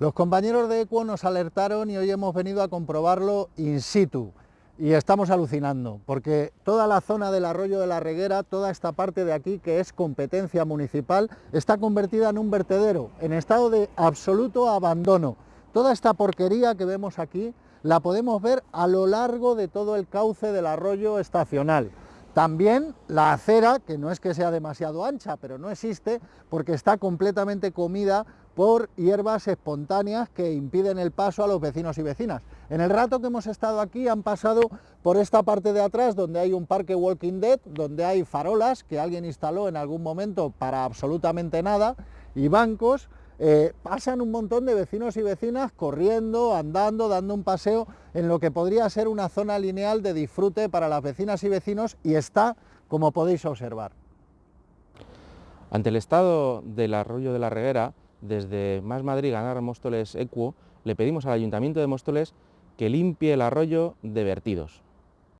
Los compañeros de Equo nos alertaron y hoy hemos venido a comprobarlo in situ. Y estamos alucinando, porque toda la zona del arroyo de la Reguera, toda esta parte de aquí que es competencia municipal, está convertida en un vertedero, en estado de absoluto abandono. Toda esta porquería que vemos aquí la podemos ver a lo largo de todo el cauce del arroyo estacional. También la acera, que no es que sea demasiado ancha, pero no existe porque está completamente comida por hierbas espontáneas que impiden el paso a los vecinos y vecinas. En el rato que hemos estado aquí han pasado por esta parte de atrás donde hay un parque Walking Dead, donde hay farolas que alguien instaló en algún momento para absolutamente nada y bancos eh, pasan un montón de vecinos y vecinas corriendo, andando, dando un paseo en lo que podría ser una zona lineal de disfrute para las vecinas y vecinos y está como podéis observar. Ante el estado del arroyo de la Reguera, desde Más Madrid Ganar Móstoles Equo, le pedimos al Ayuntamiento de Móstoles que limpie el arroyo de vertidos.